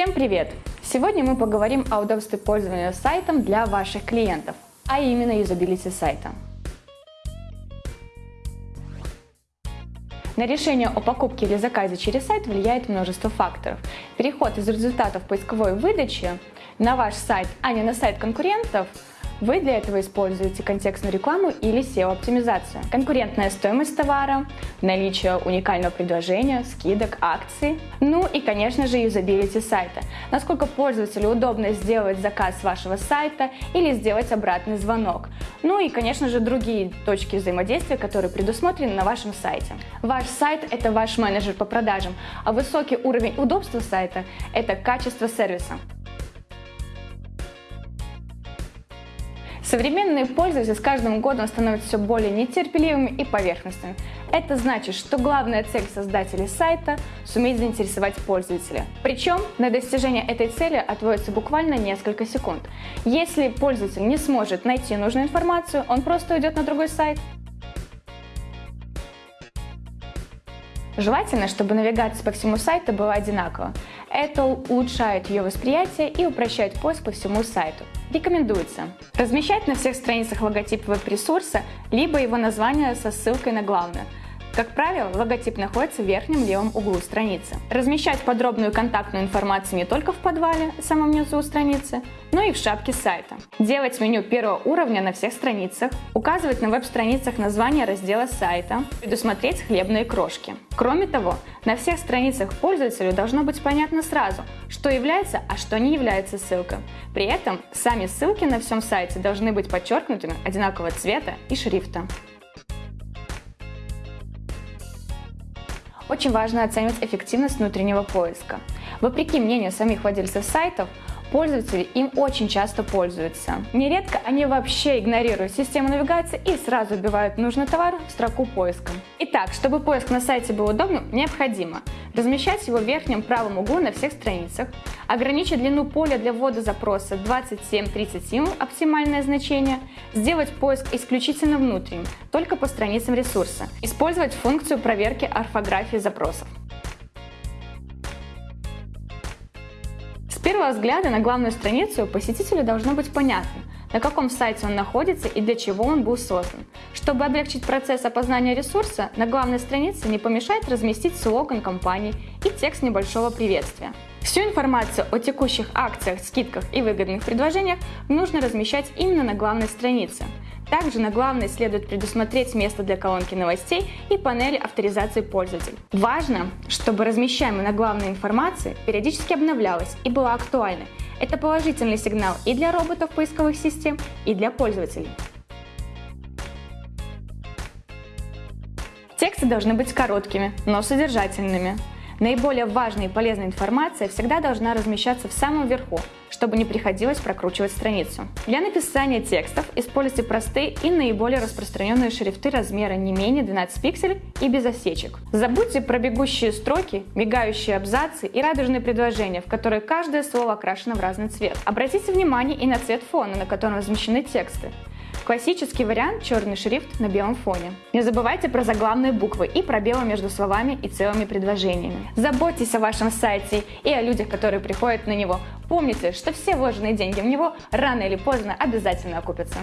Всем привет! Сегодня мы поговорим о удобстве пользования сайтом для ваших клиентов, а именно юзабилити сайта. На решение о покупке или заказе через сайт влияет множество факторов. Переход из результатов поисковой выдачи на ваш сайт, а не на сайт конкурентов – вы для этого используете контекстную рекламу или SEO-оптимизацию. Конкурентная стоимость товара, наличие уникального предложения, скидок, акций. Ну и, конечно же, юзабилити сайта. Насколько пользователю удобно сделать заказ с вашего сайта или сделать обратный звонок. Ну и, конечно же, другие точки взаимодействия, которые предусмотрены на вашем сайте. Ваш сайт – это ваш менеджер по продажам, а высокий уровень удобства сайта – это качество сервиса. Современные пользователи с каждым годом становятся все более нетерпеливыми и поверхностными. Это значит, что главная цель создателей сайта – суметь заинтересовать пользователя. Причем на достижение этой цели отводится буквально несколько секунд. Если пользователь не сможет найти нужную информацию, он просто уйдет на другой сайт. Желательно, чтобы навигация по всему сайту была одинакова. Это улучшает ее восприятие и упрощает поиск по всему сайту. Рекомендуется размещать на всех страницах логотип веб-ресурса, либо его название со ссылкой на главное – как правило, логотип находится в верхнем левом углу страницы. Размещать подробную контактную информацию не только в подвале, самом низу страницы, но и в шапке сайта. Делать меню первого уровня на всех страницах, указывать на веб-страницах название раздела сайта, предусмотреть хлебные крошки. Кроме того, на всех страницах пользователю должно быть понятно сразу, что является, а что не является ссылкой. При этом сами ссылки на всем сайте должны быть подчеркнутыми одинакового цвета и шрифта. Очень важно оценивать эффективность внутреннего поиска. Вопреки мнению самих владельцев сайтов, Пользователи им очень часто пользуются. Нередко они вообще игнорируют систему навигации и сразу вбивают нужный товар в строку поиска. Итак, чтобы поиск на сайте был удобным, необходимо размещать его в верхнем правом углу на всех страницах, ограничить длину поля для ввода запроса 27-30 оптимальное значение, сделать поиск исключительно внутренним, только по страницам ресурса, использовать функцию проверки орфографии запросов. Первого взгляда на главную страницу посетителю должно быть понятно, на каком сайте он находится и для чего он был создан. Чтобы облегчить процесс опознания ресурса, на главной странице не помешает разместить слоган компании и текст небольшого приветствия. Всю информацию о текущих акциях, скидках и выгодных предложениях нужно размещать именно на главной странице. Также на главной следует предусмотреть место для колонки новостей и панели авторизации пользователей. Важно, чтобы размещаемая на главной информация периодически обновлялась и была актуальной. Это положительный сигнал и для роботов поисковых систем, и для пользователей. Тексты должны быть короткими, но содержательными. Наиболее важная и полезная информация всегда должна размещаться в самом верху, чтобы не приходилось прокручивать страницу. Для написания текстов используйте простые и наиболее распространенные шрифты размера не менее 12 пикселей и без осечек. Забудьте про бегущие строки, мигающие абзацы и радужные предложения, в которые каждое слово окрашено в разный цвет. Обратите внимание и на цвет фона, на котором размещены тексты. Классический вариант – черный шрифт на белом фоне. Не забывайте про заглавные буквы и пробелы между словами и целыми предложениями. Заботьтесь о вашем сайте и о людях, которые приходят на него. Помните, что все вложенные деньги в него рано или поздно обязательно окупятся.